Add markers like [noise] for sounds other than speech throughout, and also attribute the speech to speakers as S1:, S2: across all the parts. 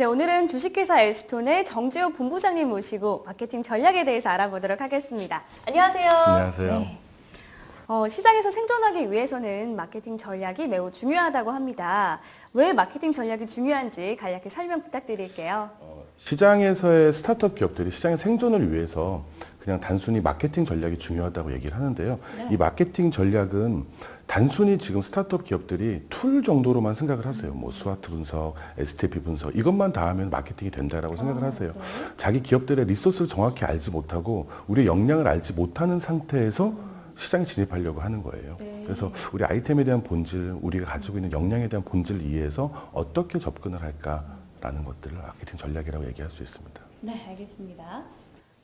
S1: 네, 오늘은 주식회사 엘스톤의 정지호 본부장님 모시고 마케팅 전략에 대해서 알아보도록 하겠습니다. 안녕하세요.
S2: 안녕하세요.
S1: 네. 어, 시장에서 생존하기 위해서는 마케팅 전략이 매우 중요하다고 합니다. 왜 마케팅 전략이 중요한지 간략히 설명 부탁드릴게요.
S2: 시장에서의 스타트업 기업들이 시장의 생존을 위해서 그냥 단순히 마케팅 전략이 중요하다고 얘기를 하는데요. 이 마케팅 전략은 단순히 지금 스타트업 기업들이 tool 정도로만 생각을 하세요. 뭐 SWOT 분석, STP 분석 이것만 다 하면 마케팅이 된다라고 생각을 하세요. 자기 기업들의 리소스를 정확히 알지 못하고 우리의 역량을 알지 못하는 상태에서 시장에 진입하려고 하는 거예요.
S1: 네.
S2: 그래서 우리 아이템에 대한 본질, 우리가 가지고 있는 역량에 대한 본질을 이해해서 어떻게 접근을 할까라는 것들을 마케팅 전략이라고 얘기할 수 있습니다.
S1: 네, 알겠습니다.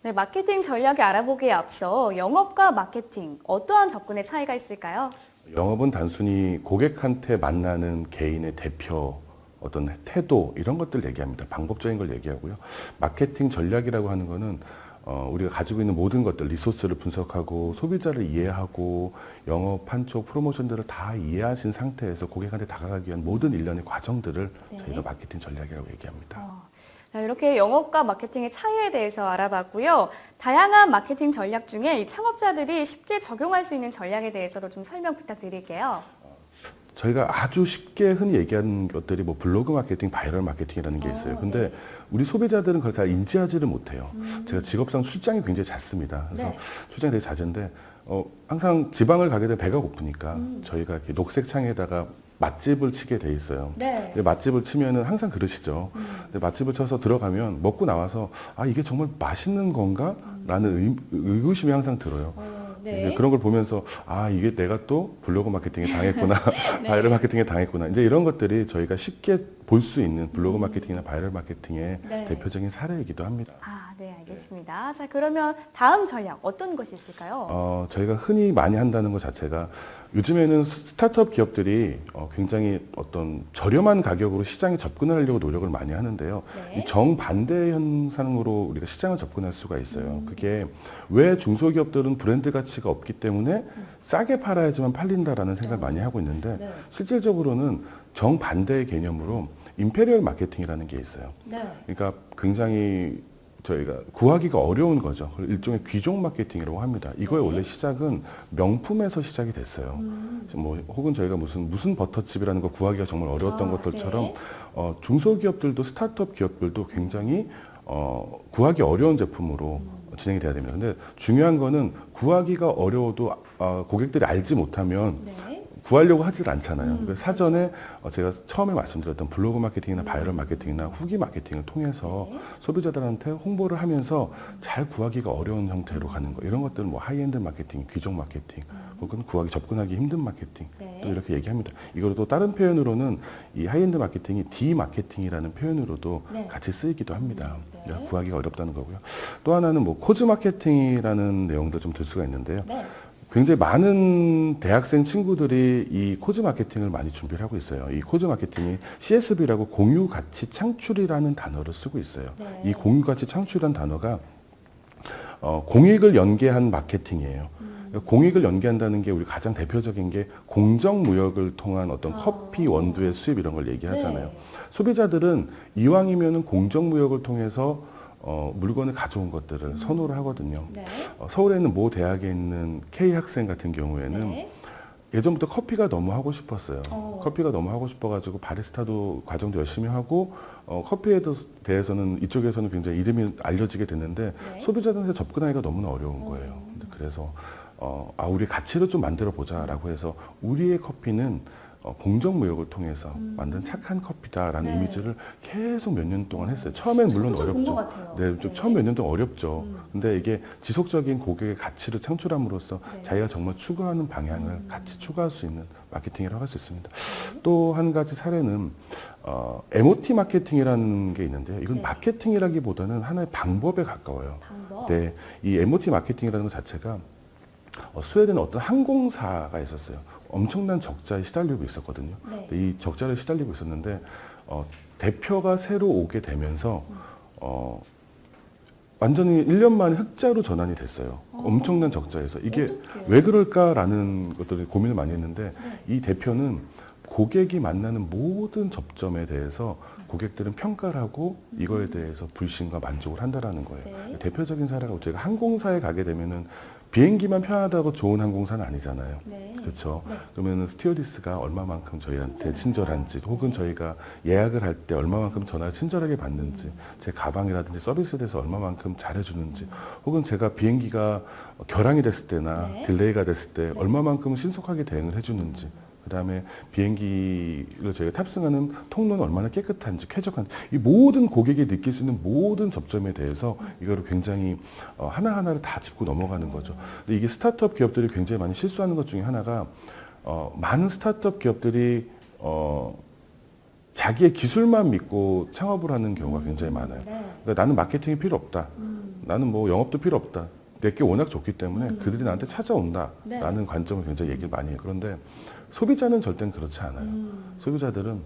S1: 네, 마케팅 전략을 알아보기에 앞서 영업과 마케팅 어떠한 접근의 차이가 있을까요?
S2: 영업은 단순히 고객한테 만나는 개인의 대표 어떤 태도 이런 것들 얘기합니다. 방법적인 걸 얘기하고요. 마케팅 전략이라고 하는 거는 어, 우리가 가지고 있는 모든 것들 리소스를 분석하고 소비자를 이해하고 영업 한쪽 프로모션들을 다 이해하신 상태에서 고객한테 다가가기 위한 모든 일련의 과정들을
S1: 네.
S2: 저희가 마케팅 전략이라고 얘기합니다.
S1: 어, 자, 이렇게 영업과 마케팅의 차이에 대해서 알아봤고요. 다양한 마케팅 전략 중에 이 창업자들이 쉽게 적용할 수 있는 전략에 대해서도 좀 설명 부탁드릴게요.
S2: 저희가 아주 쉽게 흔히 얘기하는 것들이 뭐 블로그 마케팅, 바이럴 마케팅이라는 게 있어요.
S1: 어,
S2: 근데
S1: 네.
S2: 우리 소비자들은 그걸 다 인지하지를 못해요. 제가 직업상 출장이 굉장히 잦습니다. 그래서
S1: 네.
S2: 출장이 되게 잦은데 어, 항상 지방을 가게 되면 배가 고프니까
S1: 음.
S2: 저희가 이렇게 녹색 창에다가 맛집을 치게 돼 있어요.
S1: 네.
S2: 맛집을 치면은 항상 그러시죠. 근데 맛집을 쳐서 들어가면 먹고 나와서 아 이게 정말 맛있는 건가?라는 의, 의구심이 항상 들어요.
S1: 어,
S2: 이제 그런 걸 보면서 아 이게 내가 또 블로그 마케팅에 당했구나 [laughs]
S1: 네. [laughs]
S2: 바이럴 마케팅에 당했구나 이제 이런 것들이 저희가 쉽게 볼 수 있는 블로그 마케팅이나 바이럴 마케팅의
S1: 네.
S2: 대표적인 사례이기도 합니다.
S1: 아, 네, 알겠습니다. 자, 그러면 다음 전략 어떤 것이 있을까요?
S2: 어, 저희가 흔히 많이 한다는 것 자체가 요즘에는 스타트업 기업들이 어, 굉장히 어떤 저렴한 가격으로 시장에 접근을 하려고 노력을 많이 하는데요.
S1: 네.
S2: 이 정반대 현상으로 우리가 시장을 접근할 수가 있어요. 그게 왜 중소기업들은 브랜드 가치가 없기 때문에 싸게 팔아야지만 팔린다라는 생각을 많이 하고 있는데
S1: 네.
S2: 실질적으로는 정반대의 개념으로 imperial 마케팅이라는 게 있어요.
S1: 네.
S2: 그러니까 굉장히 저희가 구하기가 어려운 거죠. 일종의 귀족 마케팅이라고 합니다. 이거의
S1: 네.
S2: 원래 시작은 명품에서 시작이 됐어요.
S1: 음.
S2: 뭐 혹은 저희가 무슨 무슨 버터칩이라는 거 구하기가 정말 어려웠던
S1: 아,
S2: 것들처럼
S1: 네.
S2: 어, 중소기업들도 스타트업 기업들도 굉장히 어, 구하기 어려운 제품으로
S1: 음.
S2: 진행이 돼야 됩니다. 근데 중요한 거는 구하기가 어려워도 어, 고객들이 알지 못하면
S1: 네.
S2: 구하려고 하질 않잖아요.
S1: 음,
S2: 그래서 사전에 어, 제가 처음에 말씀드렸던 블로그 마케팅이나 바이럴 마케팅이나 후기 마케팅을 통해서
S1: 네.
S2: 소비자들한테 홍보를 하면서 잘 구하기가 어려운 형태로 가는 거 이런 것들은 뭐 하이엔드 마케팅, 귀족 마케팅, 혹은 구하기 접근하기 힘든 마케팅
S1: 음. 네.
S2: 또 이렇게 얘기합니다. 이걸 또 다른 표현으로는 이 하이엔드 마케팅이 디마케팅이라는 표현으로도
S1: 네.
S2: 같이 쓰이기도 합니다.
S1: 네.
S2: 그러니까 구하기가 어렵다는 거고요. 또 하나는 뭐 cause 마케팅이라는 내용도 좀 들 수가 있는데요.
S1: 네.
S2: 굉장히 많은 대학생 친구들이 이 cause 마케팅을 많이 준비를 하고 있어요. 이 cause 마케팅이 CSV라고 공유 가치 창출이라는 단어를 쓰고 있어요.
S1: 네.
S2: 이 공유 가치 창출이라는 단어가 어, 공익을 연계한 마케팅이에요. 그러니까 공익을 연계한다는 게 우리 가장 대표적인 게 공정무역을 통한 어떤
S1: 아.
S2: 커피 원두의 수입 이런 걸 얘기하잖아요.
S1: 네.
S2: 소비자들은 이왕이면은 공정무역을 통해서 어, 물건을 가져온 것들을 선호를 하거든요.
S1: 네.
S2: 어, 서울에 있는 모 대학에 있는 K 학생 같은 경우에는
S1: 네.
S2: 예전부터 커피가 너무 하고 싶었어요.
S1: 어.
S2: 커피가 너무 하고 싶어가지고 바리스타도 과정도 열심히 하고 어, 커피에 대해서는 이쪽에서는 굉장히 이름이 알려지게 됐는데
S1: 네.
S2: 소비자들한테 접근하기가 너무나 어려운 거예요. 근데 그래서 어, 아 우리 가치를 좀 만들어 보자라고 해서 우리의 커피는 어, 공정무역을 통해서 만든 착한 커피다라는
S1: 음. 네.
S2: 이미지를 계속 몇 년 동안 했어요. 처음엔 물론 어렵죠. 네, 좀
S1: 네.
S2: 처음 몇 년 동안 어렵죠.
S1: 음.
S2: 근데 이게 지속적인 고객의 가치를 창출함으로써
S1: 네.
S2: 자기가 정말 추구하는 방향을
S1: 음.
S2: 같이 추구할 수 있는 마케팅이라고 할 수 있습니다. 또 한 가지 사례는 어, MOT 마케팅이라는 게 있는데요. 이건
S1: 네.
S2: 마케팅이라기보다는 하나의 방법에 가까워요.
S1: 방법.
S2: 네, 이 MOT 마케팅이라는 것 자체가 어, 스웨덴에 어떤 항공사가 있었어요. 엄청난 적자에 시달리고 있었거든요.
S1: 네.
S2: 이 적자를 시달리고 있었는데 어, 대표가 새로 오게 되면서
S1: 어그
S2: 완전히 1년 만에 흑자로 전환이 됐어요. 엄청난 적자에서 이게
S1: 어떡해요?
S2: 왜 그럴까라는 것들을 고민을 많이 했는데
S1: 네.
S2: 이 대표는 고객이 만나는 모든 접점에 대해서 고객들은 평가를 하고 이거에 대해서 불신과 만족을 한다라는 거예요.
S1: 네.
S2: 대표적인 사례가 제가 항공사에 가게 되면은 비행기만 편하다고 좋은 항공사는 아니잖아요.
S1: 네.
S2: 그렇죠.
S1: 네.
S2: 그러면 스튜어디스가 얼마만큼 저희한테 친절한지, 혹은 저희가 예약을 할 때 얼마만큼 전화를 친절하게 받는지, 제 가방이라든지 서비스에 대해서 얼마만큼 잘해주는지, 혹은 제가 비행기가 결항이 됐을 때나
S1: 네.
S2: 딜레이가 됐을 때 얼마만큼 신속하게 대응을 해주는지. 그 다음에 비행기를 저희가 탑승하는 통로는 얼마나 깨끗한지 쾌적한지 이 모든 고객이 느낄 수 있는 모든 접점에 대해서 이거를 굉장히 어, 하나하나를 다 짚고 넘어가는 거죠. 근데 이게 스타트업 기업들이 굉장히 많이 실수하는 것 중에 하나가 어, 많은 스타트업 기업들이 어, 자기의 기술만 믿고 창업을 하는 경우가 굉장히 많아요.
S1: 네.
S2: 그러니까 나는 마케팅이 필요 없다.
S1: 음.
S2: 나는 뭐 영업도 필요 없다. 내게 워낙 좋기 때문에 그들이 나한테 찾아온다.
S1: 네.
S2: 라는 관점을 굉장히 얘기를 많이 해요. 그런데 소비자는 절대는 그렇지 않아요.
S1: 음.
S2: 소비자들은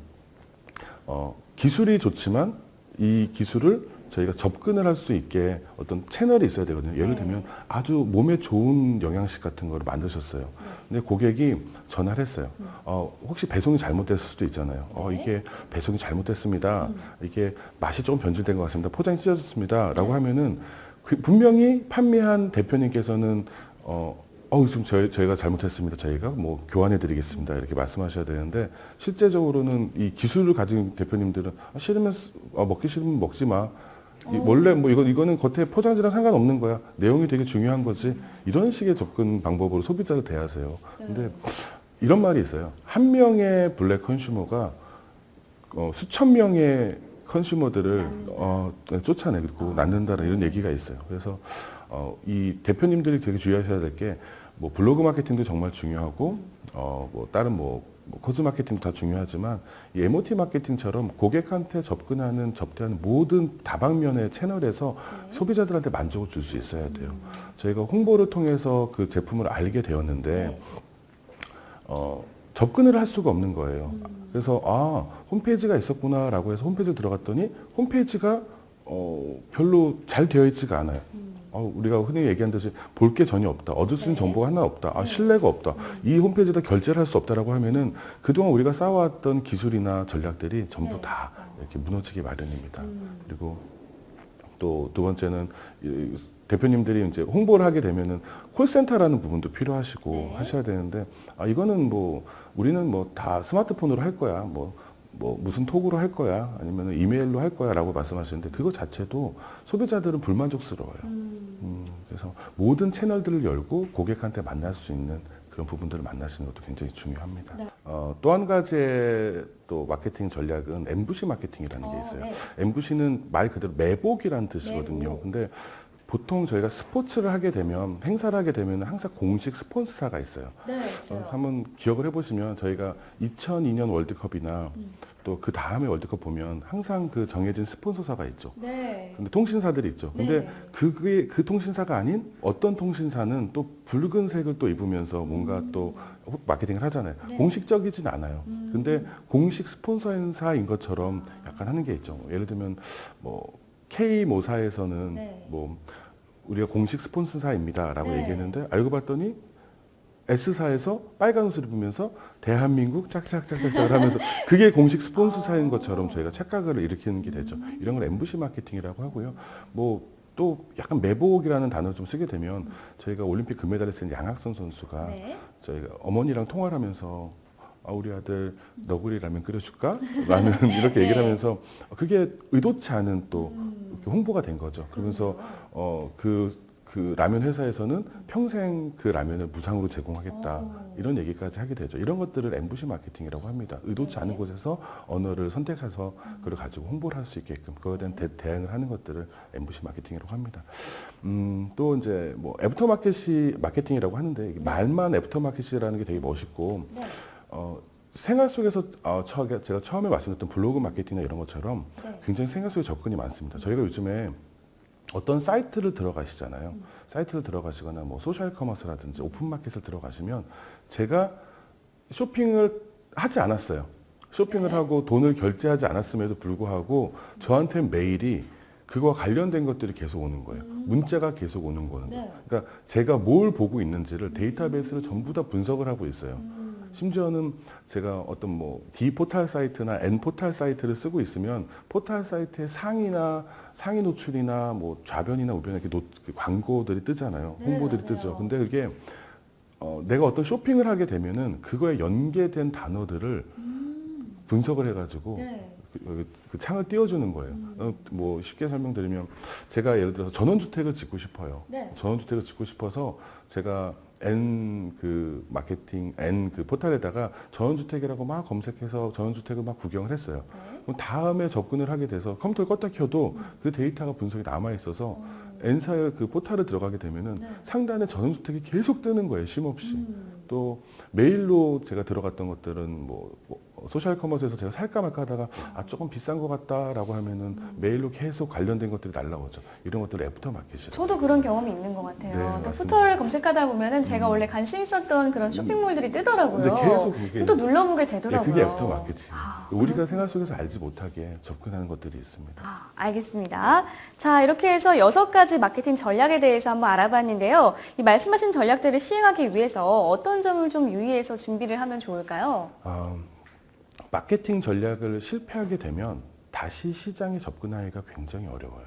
S2: 어, 기술이 좋지만 이 기술을 저희가 접근을 할 수 있게 어떤 채널이 있어야 되거든요. 예를
S1: 네.
S2: 들면 아주 몸에 좋은 영양식 같은 거를 만드셨어요. 근데 고객이 전화를 했어요. 어, 혹시 배송이 잘못됐을 수도 있잖아요. 어,
S1: 네.
S2: 이게 배송이 잘못됐습니다. 이게 맛이 조금 변질된 것 같습니다. 포장이 찢어졌습니다. 라고 하면은 그 분명히 판매한 대표님께서는 어, 어, 지금 저희, 저희가 잘못했습니다. 저희가 뭐 교환해 드리겠습니다. 이렇게 말씀하셔야 되는데 실제적으로는 이 기술을 가진 대표님들은 아, 싫으면 쓰- 어, 먹기 싫으면 먹지 마. 이 원래 뭐 이거 이거는 겉에 포장지랑 상관없는 거야. 내용이 되게 중요한 거지. 이런 식의 접근 방법으로 소비자를 대하세요. 근데 이런 말이 있어요. 한 명의 블랙 컨슈머가 어, 수천 명의 컨슈머들을 어, 쫓아내고 낳는다는 이런 얘기가 있어요. 그래서 어, 이 대표님들이 되게 주의하셔야 될 게 뭐 블로그 마케팅도 정말 중요하고 어, 뭐 다른 뭐, 뭐 코즈 마케팅도 다 중요하지만 이 MOT 마케팅처럼 고객한테 접근하는 접대하는 모든 다방면의 채널에서 소비자들한테 만족을 줄 수 있어야 돼요. 저희가 홍보를 통해서 그 제품을 알게 되었는데 어, 접근을 할 수가 없는 거예요. 그래서 아 홈페이지가 있었구나라고 해서 홈페이지 들어갔더니 홈페이지가 어, 별로 잘 되어 있지가 않아요. 어, 우리가 흔히 얘기하는 듯이 볼 게 전혀 없다. 얻을 수 있는
S1: 네.
S2: 정보가 하나 없다. 아, 신뢰가 없다. 이 홈페이지에다 결제를 할 수 없다라고 하면은 그동안 우리가 쌓아왔던 기술이나 전략들이 전부
S1: 네.
S2: 다 이렇게 무너지기 마련입니다.
S1: 음.
S2: 그리고 또 두 번째는 이 대표님들이 이제 홍보를 하게 되면은 콜센터라는 부분도 필요하시고
S1: 네.
S2: 하셔야 되는데 아 이거는 뭐 우리는 뭐 다 스마트폰으로 할 거야 뭐. 뭐 무슨 톡으로 할 거야 아니면 이메일로 할 거야 라고 말씀하시는데 그거 자체도 소비자들은 불만족스러워요. 음, 그래서 모든 채널들을 열고 고객한테 만날 수 있는 그런 부분들을 만나시는 것도 굉장히 중요합니다.
S1: 네.
S2: 어, 또 한 가지의 또 마케팅 전략은 MVC 마케팅이라는 게
S1: 어,
S2: 있어요.
S1: 네.
S2: MVC는 말 그대로 매복이라는 뜻이거든요.
S1: 매복.
S2: 근데 보통 저희가 스포츠를 하게 되면 행사를 하게 되면 항상 공식 스폰서가 있어요.
S1: 네,
S2: 어. 한번 기억을 해보시면 저희가 2002년 월드컵이나
S1: 음.
S2: 또그 다음에 월드컵 보면 항상 그 정해진 스폰서사가 있죠.
S1: 네.
S2: 근데 통신사들이 있죠. 근데
S1: 네.
S2: 그게 그 통신사가 아닌 어떤 통신사는 또 붉은색을 또 입으면서 뭔가 또 마케팅을 하잖아요.
S1: 네.
S2: 공식적이진 않아요.
S1: 음.
S2: 근데 공식 스폰서사인 것처럼 약간 하는 게 있죠. 예를 들면 뭐 K 모사에서는
S1: 네.
S2: 뭐 우리가 공식 스폰서사입니다 라고
S1: 네.
S2: 얘기했는데 알고 봤더니 S사에서 빨간 옷을 입으면서 대한민국 짝짝짝짝짝 하면서 [laughs] 그게 공식 스폰서사인 것처럼 저희가 착각을 일으키는 게 되죠. 이런 걸 MVC 마케팅이라고 하고요. 뭐또 약간 매복이라는 단어를 좀 쓰게 되면 저희가 올림픽 금메달리스트 양학선 선수가
S1: 네.
S2: 저희가 어머니랑 통화를 하면서 아, 우리 아들 너구리 라면 끓여줄까? 라는 [laughs] 이렇게 얘기를
S1: 네.
S2: 하면서 그게 의도치 않은 또
S1: 음.
S2: 이렇게 홍보가 된 거죠. 그러면서 어, 그, 그 라면 회사에서는 평생 그 라면을 무상으로 제공하겠다.
S1: 오.
S2: 이런 얘기까지 하게 되죠. 이런 것들을 MVC 마케팅이라고 합니다. 의도치
S1: 네.
S2: 않은 곳에서 언어를 선택해서 그걸 가지고 홍보를 할 수 있게끔 그거에 대한 대, 대응을 하는 것들을 MVC 마케팅이라고 합니다. 음, 또 이제 뭐 애프터 마켓이 마케팅이라고 하는데 말만 애프터 마켓이라는 게 되게 멋있고
S1: 네.
S2: 어, 생활 속에서 어, 처, 제가 처음에 말씀드렸던 블로그 마케팅이나 이런 것처럼
S1: 네.
S2: 굉장히 생활 속에 접근이 많습니다. 저희가 요즘에 어떤 사이트를 들어가시잖아요. 사이트를 들어가시거나 뭐 소셜 커머스라든지 오픈 마켓을 들어가시면 제가 쇼핑을 하지 않았어요. 쇼핑을
S1: 네.
S2: 하고 돈을 결제하지 않았음에도 불구하고 저한테 메일이 그거와 관련된 것들이 계속 오는 거예요. 문자가 계속 오는 거는.
S1: 네.
S2: 그러니까 제가 뭘 보고 있는지를 데이터베이스를 전부 다 분석을 하고 있어요.
S1: 음.
S2: 심지어는 제가 어떤 뭐 D 포탈 사이트나 N 포탈 사이트를 쓰고 있으면 포탈 사이트의 상이나 상위 노출이나 뭐 좌변이나 우변 이렇게 노, 그 광고들이 뜨잖아요.
S1: 네,
S2: 홍보들이
S1: 맞아요.
S2: 뜨죠. 근데 그게 어, 내가 어떤 쇼핑을 하게 되면은 그거에 연계된 단어들을 분석을 해가지고
S1: 네.
S2: 그, 그 창을 띄워주는 거예요. 어, 뭐 쉽게 설명드리면 제가 예를 들어서 전원주택을 짓고 싶어요.
S1: 네.
S2: 전원주택을 짓고 싶어서 제가 N 그 마케팅 N 그 포탈에다가 전원주택이라고 막 검색해서 전원주택을 막 구경을 했어요.
S1: 네.
S2: 그럼 다음에 접근을 하게 돼서 컴퓨터를 껐다 켜도 그 데이터가 분석이 남아 있어서 N사의 그 포탈을 들어가게 되면은
S1: 네.
S2: 상단에 전원주택이 계속 뜨는 거예요, 쉼없이.
S1: 음.
S2: 또 메일로 제가 들어갔던 것들은 뭐, 뭐 소셜 커머스에서 제가 살까 말까 하다가 아 조금 비싼 것 같다라고 하면은 메일로 계속 관련된 것들이 날라오죠. 이런 것들 애프터 마켓이라고.
S1: 저도 그런 경험이 있는 것 같아요.
S2: 네.
S1: 컴퓨터를 검색하다 보면은 제가
S2: 음.
S1: 원래 관심 있었던 그런 쇼핑몰들이 뜨더라고요.
S2: 근데 계속 그게
S1: 또 눌러보게
S2: 예,
S1: 되더라고요.
S2: 그게 애프터 마케팅.
S1: 아,
S2: 우리가 생활 속에서 알지 못하게 접근하는 것들이 있습니다.
S1: 아, 알겠습니다. 자, 이렇게 해서 여섯 가지 마케팅 전략에 대해서 한번 알아봤는데요. 이 말씀하신 전략들을 시행하기 위해서 어떤 점을 좀 유의해서 준비를 하면 좋을까요?
S2: 아, 마케팅 전략을 실패하게 되면 다시 시장에 접근하기가 굉장히 어려워요.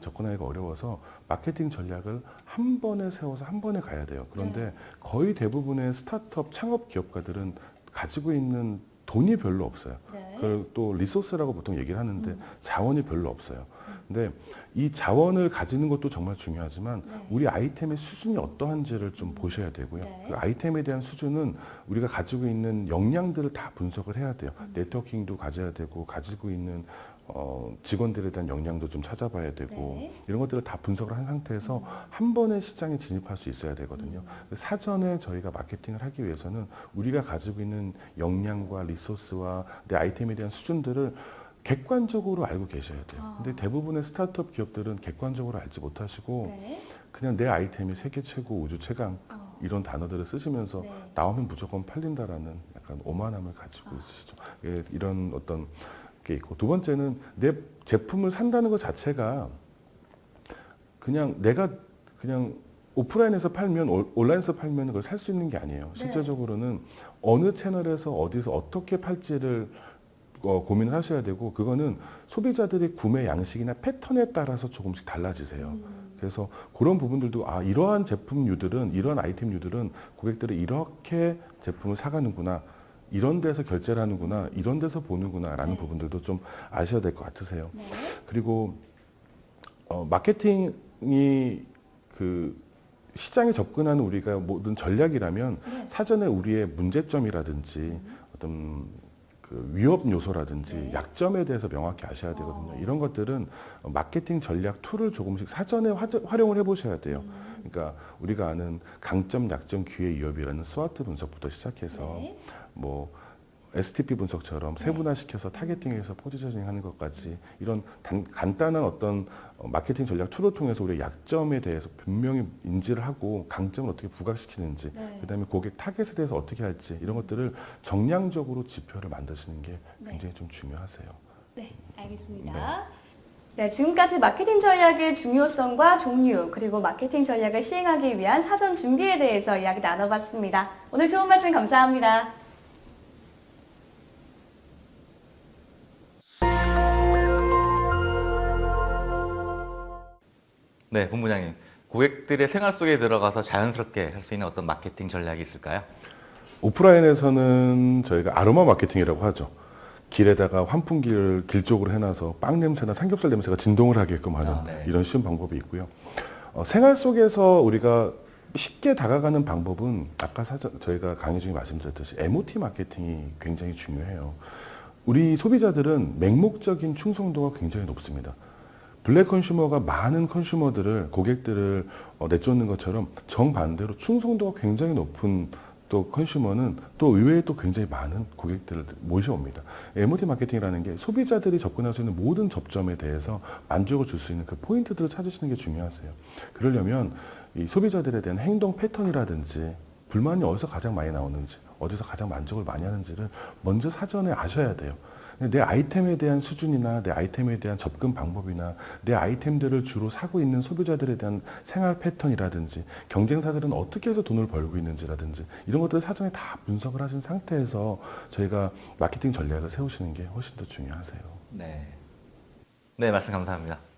S2: 접근하기가 어려워서 마케팅 전략을 한 번에 세워서 한 번에 가야 돼요. 그런데 거의 대부분의 스타트업 창업 기업가들은 가지고 있는 돈이 별로 없어요.
S1: 네.
S2: 그걸 또 리소스라고 보통 얘기를 하는데 자원이 별로 없어요. 근데 이 자원을 가지는 것도 정말 중요하지만
S1: 네.
S2: 우리 아이템의 수준이 어떠한지를 좀 보셔야 되고요.
S1: 네.
S2: 그 아이템에 대한 수준은 우리가 가지고 있는 역량들을 다 분석을 해야 돼요.
S1: 음.
S2: 네트워킹도 가져야 되고 가지고 있는 어, 직원들에 대한 역량도 좀 찾아봐야 되고
S1: 네.
S2: 이런 것들을 다 분석을 한 상태에서 한 번에 시장에 진입할 수 있어야 되거든요.
S1: 음.
S2: 사전에 저희가 마케팅을 하기 위해서는 우리가 가지고 있는 역량과 리소스와 내 아이템에 대한 수준들을 객관적으로 알고 계셔야 돼요.
S1: 아.
S2: 근데 대부분의 스타트업 기업들은 객관적으로 알지 못하시고
S1: 네.
S2: 그냥 내 아이템이 세계 최고, 우주 최강
S1: 어.
S2: 이런 단어들을 쓰시면서
S1: 네.
S2: 나오면 무조건 팔린다라는 약간 오만함을 가지고 있으시죠. 예, 이런 어떤 게 있고 두 번째는 내 제품을 산다는 것 자체가 그냥 내가 그냥 오프라인에서 팔면 올- 온라인에서 팔면 그걸 살 수 있는 게 아니에요.
S1: 네.
S2: 실제적으로는 어느 채널에서 어디서 어떻게 팔지를 어, 고민을 하셔야 되고 그거는 소비자들의 구매 양식이나 패턴에 따라서 조금씩 달라지세요.
S1: 음.
S2: 그래서 그런 부분들도 아 이러한 제품류들은 이런 아이템류들은 고객들이 이렇게 제품을 사가는구나 이런 데서 결제를 하는구나 이런 데서 보는구나 라는
S1: 네.
S2: 부분들도 좀 아셔야 될 것 같으세요.
S1: 네.
S2: 그리고 어, 마케팅이 그 시장에 접근하는 우리가 모든 전략이라면
S1: 네.
S2: 사전에 우리의 문제점이라든지 어떤 그 위협 요소라든지
S1: 네.
S2: 약점에 대해서 명확히 아셔야 되거든요.
S1: 어.
S2: 이런 것들은 마케팅 전략 툴을 조금씩 사전에 화- 활용을 해보셔야 돼요.
S1: 음.
S2: 그러니까 우리가 아는 강점, 약점, 기회, 위협이라는 SWOT 분석부터 시작해서
S1: 네.
S2: 뭐 STP 분석처럼 세분화시켜서 타겟팅해서 포지셔닝 하는 것까지 이런 단- 간단한 어떤 어, 마케팅 전략 툴을 통해서 우리의 약점에 대해서 분명히 인지를 하고 강점을 어떻게 부각시키는지
S1: 네.
S2: 그다음에 고객 타겟에 대해서 어떻게 할지 이런 것들을 정량적으로 지표를 만드시는 게
S1: 네.
S2: 굉장히 좀 중요하세요.
S1: 네, 알겠습니다. 네, 지금까지 마케팅 전략의 중요성과 종류, 그리고 마케팅 전략을 시행하기 위한 사전 준비에 대해서 이야기 나눠봤습니다. 오늘 좋은 말씀 감사합니다.
S3: 네, 본부장님. 고객들의 생활 속에 들어가서 자연스럽게 할 수 있는 어떤 마케팅 전략이 있을까요?
S2: 오프라인에서는 저희가 아로마 마케팅이라고 하죠. 길에다가 환풍기를 길 쪽으로 해놔서 빵 냄새나 삼겹살 냄새가 진동을 하게끔 하는
S3: 아, 네.
S2: 이런 쉬운 방법이 있고요. 어, 생활 속에서 우리가 쉽게 다가가는 방법은 아까 사전, 저희가 강의 중에 말씀드렸듯이 MOT 마케팅이 굉장히 중요해요. 우리 소비자들은 맹목적인 충성도가 굉장히 높습니다. 블랙 컨슈머가 많은 컨슈머들을 고객들을 어, 내쫓는 것처럼 정반대로 충성도가 굉장히 높은 또 컨슈머는 또 의외에 또 굉장히 많은 고객들을 모셔옵니다. MOT 마케팅이라는 게 소비자들이 접근할 수 있는 모든 접점에 대해서 만족을 줄 수 있는 그 포인트들을 찾으시는 게 중요하세요. 그러려면 이 소비자들에 대한 행동 패턴이라든지 불만이 어디서 가장 많이 나오는지 어디서 가장 만족을 많이 하는지를 먼저 사전에 아셔야 돼요. 내 아이템에 대한 수준이나 내 아이템에 대한 접근 방법이나 내 아이템들을 주로 사고 있는 소비자들에 대한 생활 패턴이라든지 경쟁사들은 어떻게 해서 돈을 벌고 있는지라든지 이런 것들을 사전에 다 분석을 하신 상태에서 저희가 마케팅 전략을 세우시는 게 훨씬 더 중요하세요.
S3: 네. 네, 말씀 감사합니다.